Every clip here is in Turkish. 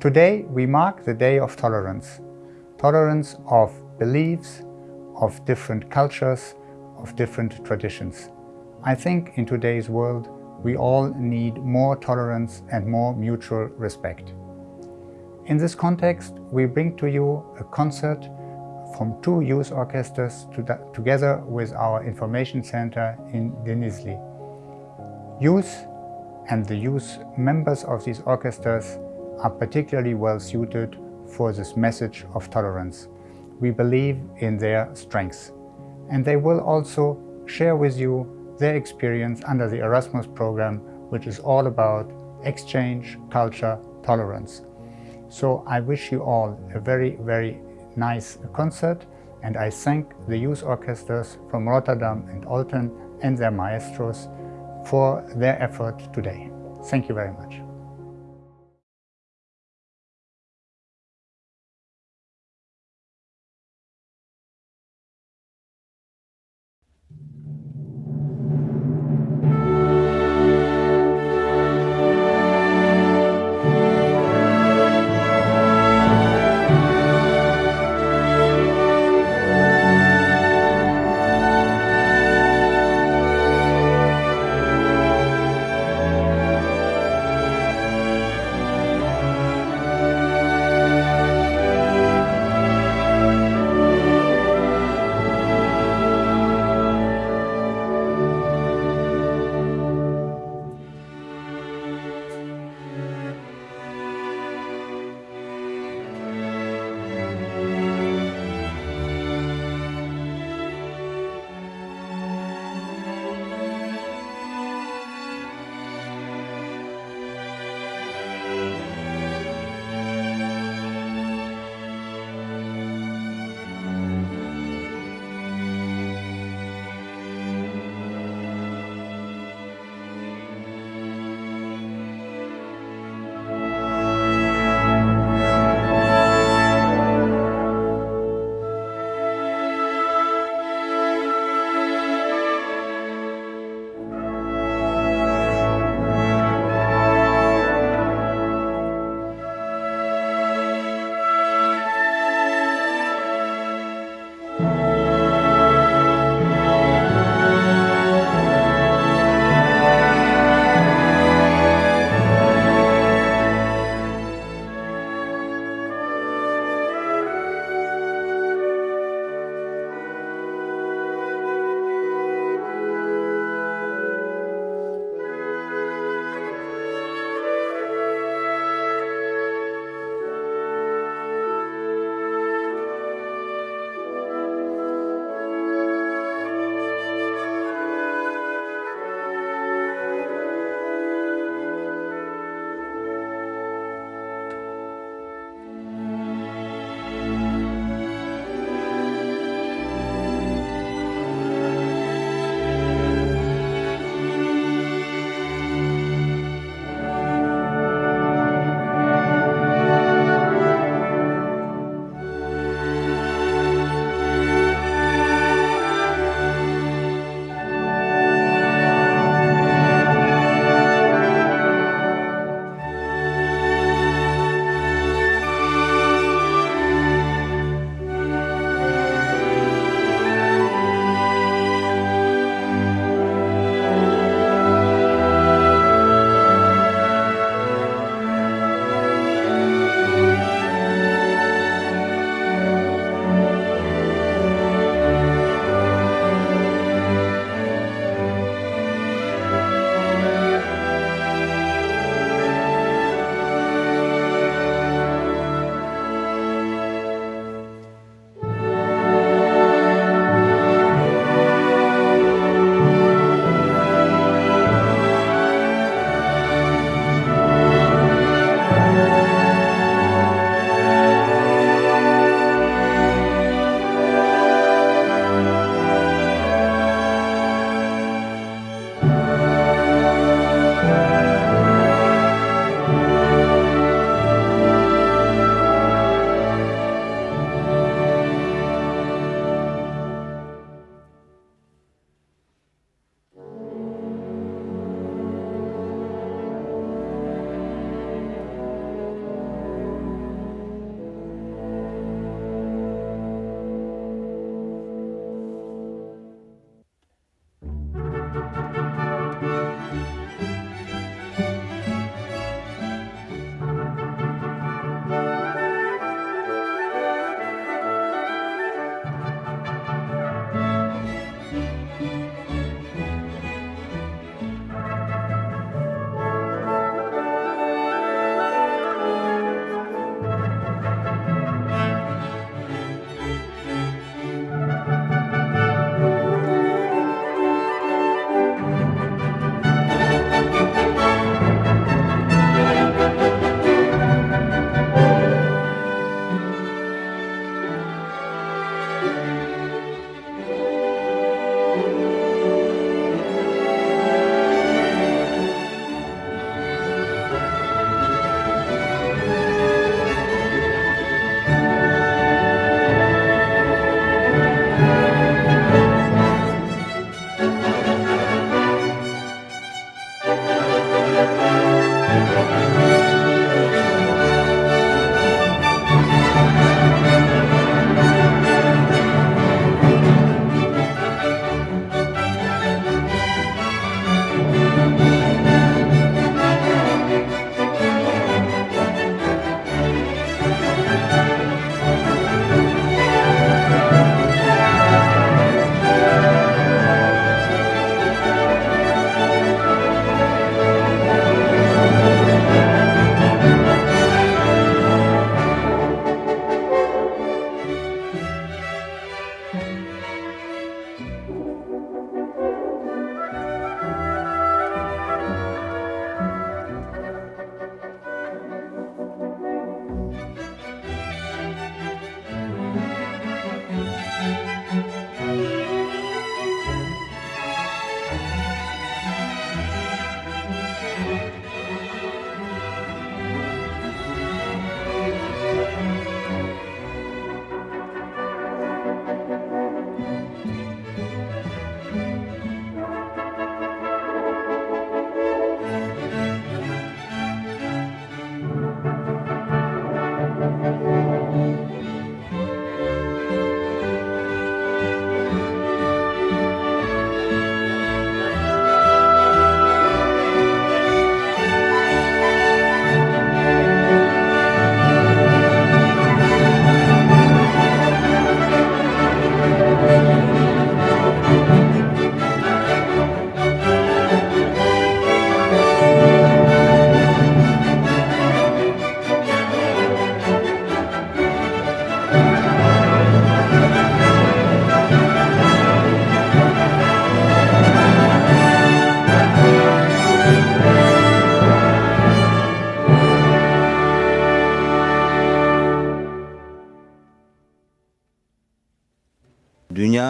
Today we mark the Day of Tolerance. Tolerance of beliefs, of different cultures, of different traditions. I think in today's world we all need more tolerance and more mutual respect. In this context, we bring to you a concert from two youth orchestras to together with our information center in Denizli. Youth and the youth members of these orchestras are particularly well suited for this message of tolerance. We believe in their strengths. And they will also share with you their experience under the Erasmus program, which is all about exchange, culture, tolerance. So I wish you all a very, very nice concert and I thank the youth orchestras from Rotterdam and Olten and their maestros for their effort today. Thank you very much.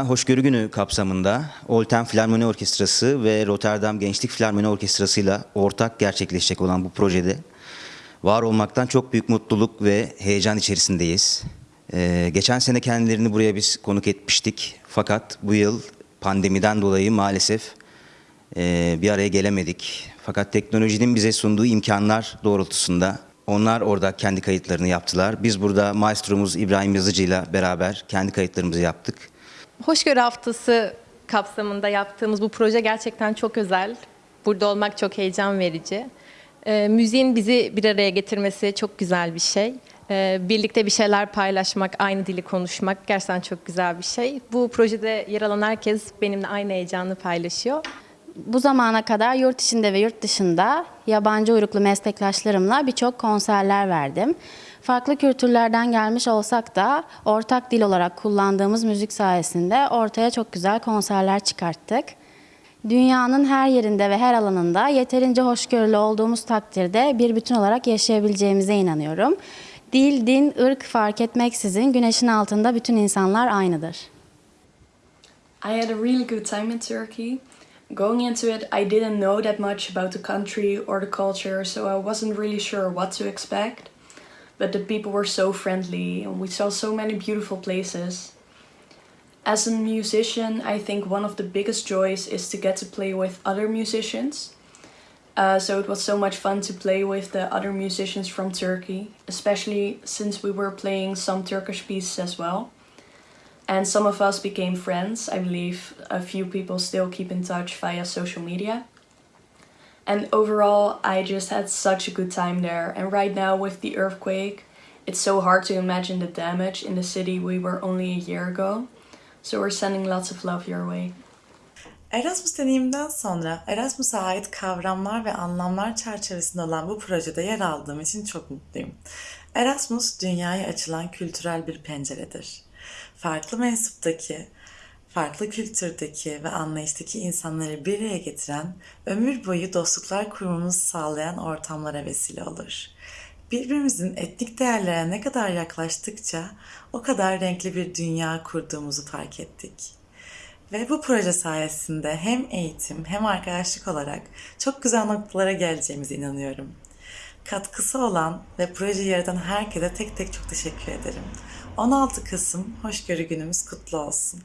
Dünya Hoşgörü Günü kapsamında Olten Filarmoni Orkestrası ve Rotterdam Gençlik Filarmoni Orkestrası ile ortak gerçekleşecek olan bu projede var olmaktan çok büyük mutluluk ve heyecan içerisindeyiz. Ee, geçen sene kendilerini buraya biz konuk etmiştik. Fakat bu yıl pandemiden dolayı maalesef e, bir araya gelemedik. Fakat teknolojinin bize sunduğu imkanlar doğrultusunda onlar orada kendi kayıtlarını yaptılar. Biz burada maestromuz İbrahim Yazıcı ile beraber kendi kayıtlarımızı yaptık. Hoşgörü Haftası kapsamında yaptığımız bu proje gerçekten çok özel. Burada olmak çok heyecan verici. Ee, müziğin bizi bir araya getirmesi çok güzel bir şey. Ee, birlikte bir şeyler paylaşmak, aynı dili konuşmak gerçekten çok güzel bir şey. Bu projede yer alan herkes benimle aynı heyecanı paylaşıyor. Bu zamana kadar yurt içinde ve yurt dışında yabancı uyruklu meslektaşlarımla birçok konserler verdim. Farklı kültürlerden gelmiş olsak da ortak dil olarak kullandığımız müzik sayesinde ortaya çok güzel konserler çıkarttık. Dünyanın her yerinde ve her alanında yeterince hoşgörülü olduğumuz takdirde bir bütün olarak yaşayabileceğimize inanıyorum. Dil, din, ırk fark etmeksizin güneşin altında bütün insanlar aynıdır. I had a really good time in Turkey. Going into it, I didn't know that much about the country or the culture, so I wasn't really sure what to expect. But the people were so friendly, and we saw so many beautiful places. As a musician, I think one of the biggest joys is to get to play with other musicians. Uh, so it was so much fun to play with the other musicians from Turkey, especially since we were playing some Turkish pieces as well. And some of us became friends. I believe a few people still keep in touch via social media. And overall, I just had such a good time there. And right now, with the earthquake, it's so hard to imagine the damage in the city we were only a year ago. So we're sending lots of love your way. Erasmus deneyimden sonra Erasmus'a ait kavramlar ve anlamlar çerçevesinde olan bu projede yer aldığım için çok mutluyum. Erasmus dünyaya açılan kültürel bir penceredir. Farklı mensuptaki, farklı kültürdeki ve anlayıştaki insanları bir araya getiren, ömür boyu dostluklar kurmamızı sağlayan ortamlara vesile olur. Birbirimizin etnik değerlere ne kadar yaklaştıkça o kadar renkli bir dünya kurduğumuzu fark ettik. Ve bu proje sayesinde hem eğitim hem arkadaşlık olarak çok güzel noktalara geleceğimize inanıyorum. Katkısı olan ve projeyi yaratan herkese tek tek çok teşekkür ederim. 16 Kasım Hoşgörü Günümüz kutlu olsun.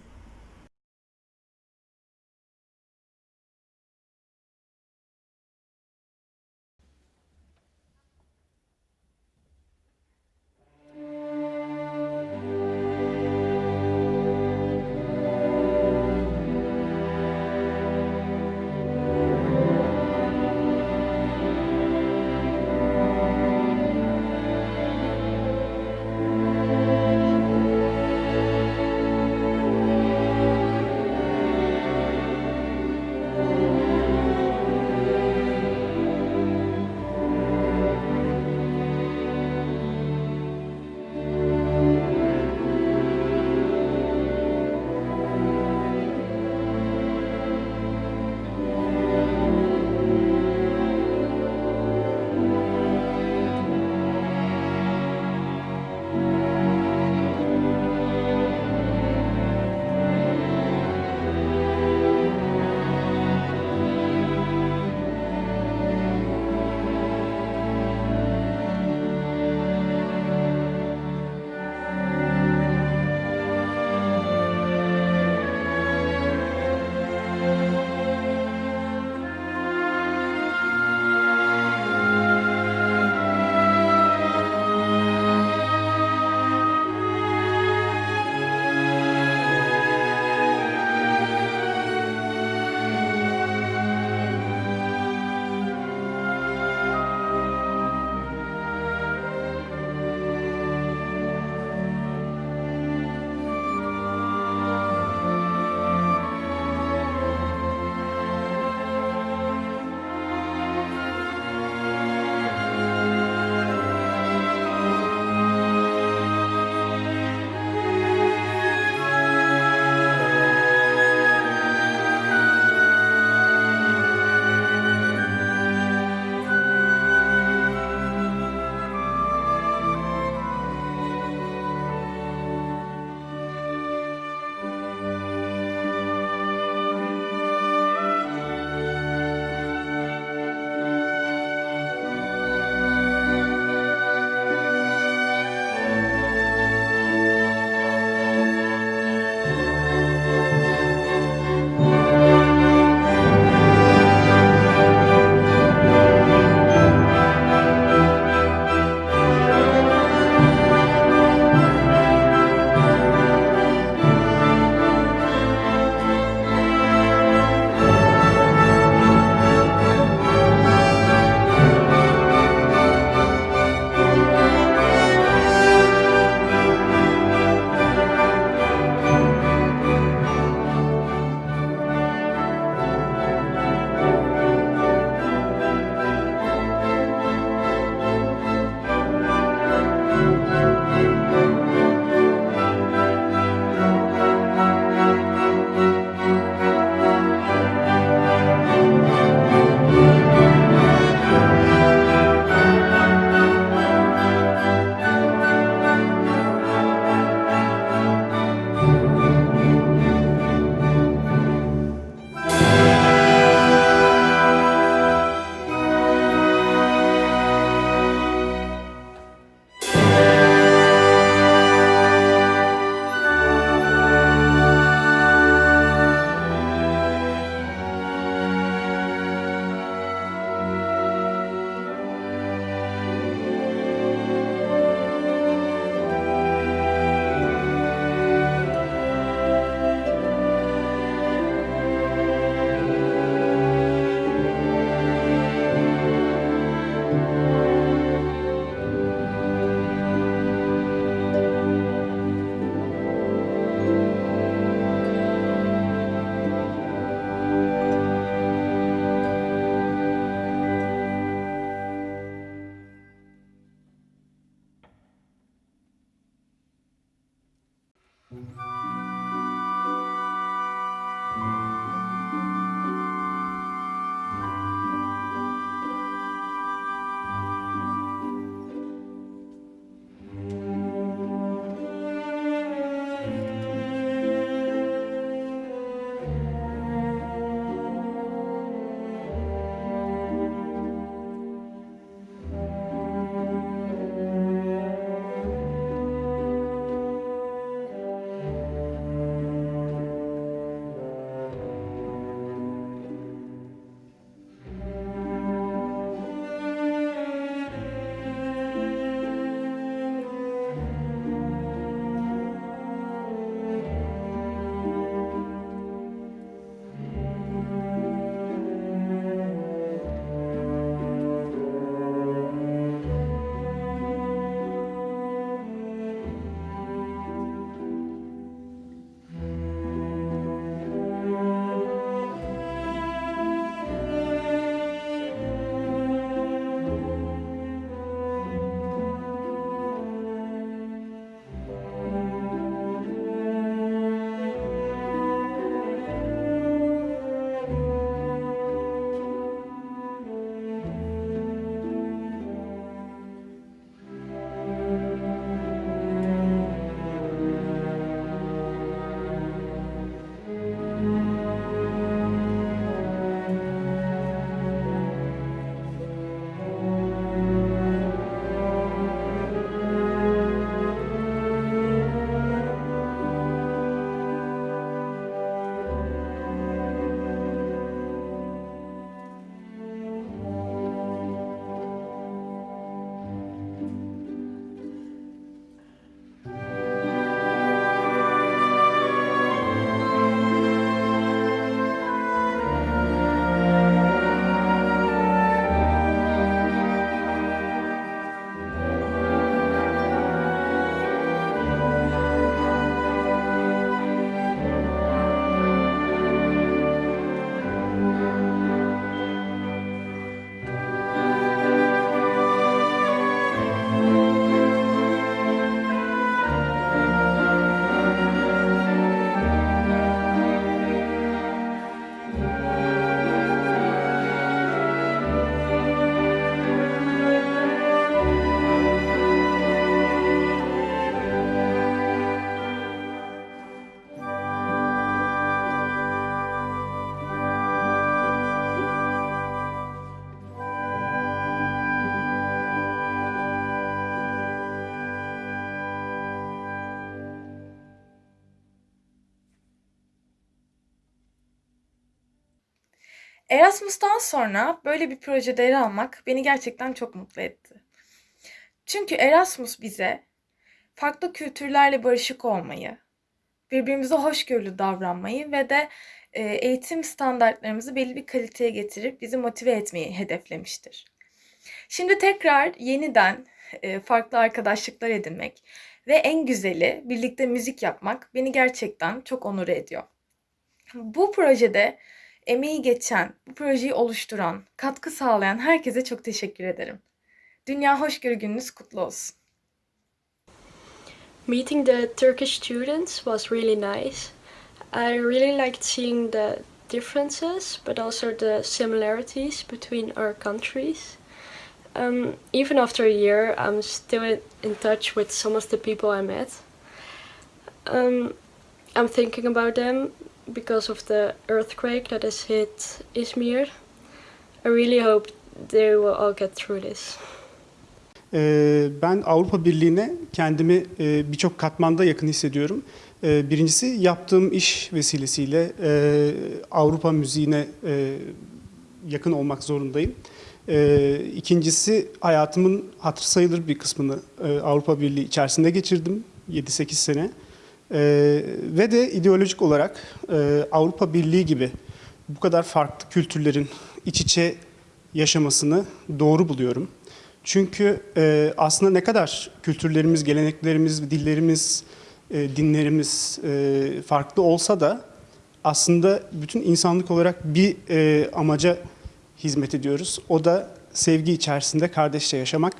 Erasmus'tan sonra böyle bir projede yer almak beni gerçekten çok mutlu etti. Çünkü Erasmus bize farklı kültürlerle barışık olmayı, birbirimize hoşgörülü davranmayı ve de e, eğitim standartlarımızı belli bir kaliteye getirip bizi motive etmeyi hedeflemiştir. Şimdi tekrar yeniden e, farklı arkadaşlıklar edinmek ve en güzeli birlikte müzik yapmak beni gerçekten çok onur ediyor. Bu projede emeği geçen, bu projeyi oluşturan, katkı sağlayan herkese çok teşekkür ederim. Dünya Hoşgörü Gününüz kutlu olsun. Meeting the Turkish students was really nice. I really liked seeing the differences, but also the similarities between our countries. Um, even after a year, I'm still in, touch with some of the people I met. Um, I'm thinking about them because of the earthquake that has hit Izmir. I really hope they will all get through this. Ee, Ben Avrupa Birliği'ne kendimi e, birçok katmanda yakın hissediyorum. Ee, Birincisi yaptığım iş vesilesiyle e, Avrupa müziğine e, yakın olmak zorundayım. İkincisi hayatımın hatır sayılır bir kısmını e, Avrupa Birliği içerisinde geçirdim. 7-8 sene. Ee, Ve de ideolojik olarak e, Avrupa Birliği gibi bu kadar farklı kültürlerin iç içe yaşamasını doğru buluyorum. Çünkü e, aslında ne kadar kültürlerimiz, geleneklerimiz, dillerimiz, e, dinlerimiz e, farklı olsa da aslında bütün insanlık olarak bir e, amaca hizmet ediyoruz. O da sevgi içerisinde kardeşçe yaşamak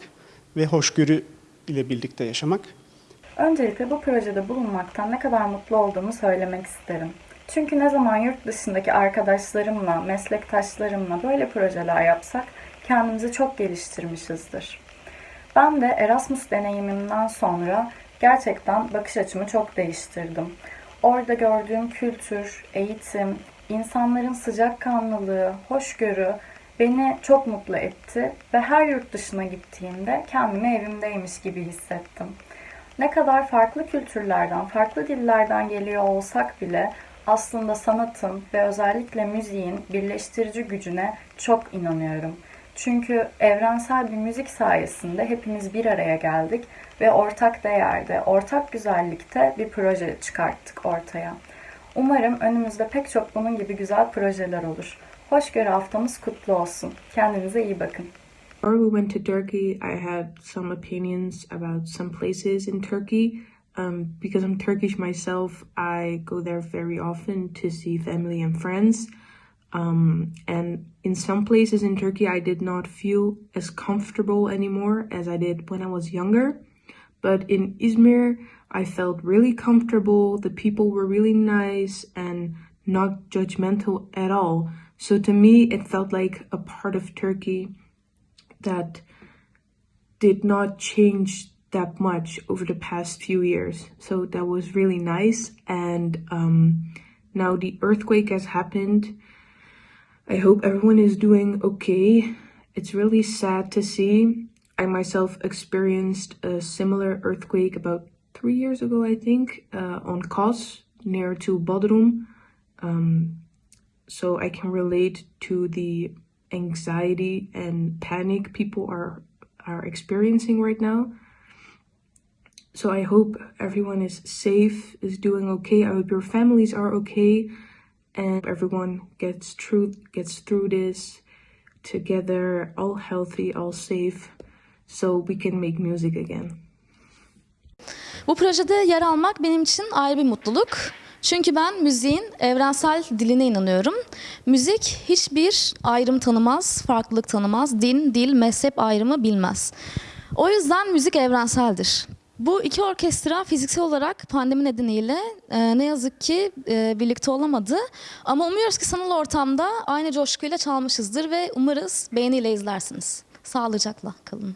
ve hoşgörü ile birlikte yaşamak. Öncelikle bu projede bulunmaktan ne kadar mutlu olduğumu söylemek isterim. Çünkü ne zaman yurt dışındaki arkadaşlarımla, meslektaşlarımla böyle projeler yapsak kendimizi çok geliştirmişizdir. Ben de Erasmus deneyimimden sonra gerçekten bakış açımı çok değiştirdim. Orada gördüğüm kültür, eğitim, insanların sıcakkanlılığı, hoşgörü beni çok mutlu etti ve her yurt dışına gittiğimde kendimi evimdeymiş gibi hissettim. Ne kadar farklı kültürlerden, farklı dillerden geliyor olsak bile aslında sanatın ve özellikle müziğin birleştirici gücüne çok inanıyorum. Çünkü evrensel bir müzik sayesinde hepimiz bir araya geldik ve ortak değerde, ortak güzellikte bir proje çıkarttık ortaya. Umarım önümüzde pek çok bunun gibi güzel projeler olur. Hoşgörü haftamız kutlu olsun. Kendinize iyi bakın. Before we went to Turkey, I had some opinions about some places in Turkey. Um, because I'm Turkish myself, I go there very often to see family and friends. Um, and in some places in Turkey, I did not feel as comfortable anymore as I did when I was younger. But in Izmir, I felt really comfortable. The people were really nice and not judgmental at all. So to me, it felt like a part of Turkey that did not change that much over the past few years. So that was really nice. And um, now the earthquake has happened. I hope everyone is doing okay. It's really sad to see. I myself experienced a similar earthquake about three years ago, I think, uh, on Kos, near to Bodrum. Um, so I can relate to the anxiety and panic people are are experiencing right now. So I hope everyone is safe, is doing okay. I hope your families are okay and everyone gets through gets through this together, all healthy, all safe, so we can make music again. Bu projede yer almak benim için ayrı bir mutluluk. Çünkü ben müziğin evrensel diline inanıyorum. Müzik hiçbir ayrım tanımaz, farklılık tanımaz, din, dil, mezhep ayrımı bilmez. O yüzden müzik evrenseldir. Bu iki orkestra fiziksel olarak pandemi nedeniyle e, ne yazık ki e, birlikte olamadı. Ama umuyoruz ki sanal ortamda aynı coşkuyla çalmışızdır ve umarız beğeniyle izlersiniz. Sağlıcakla kalın.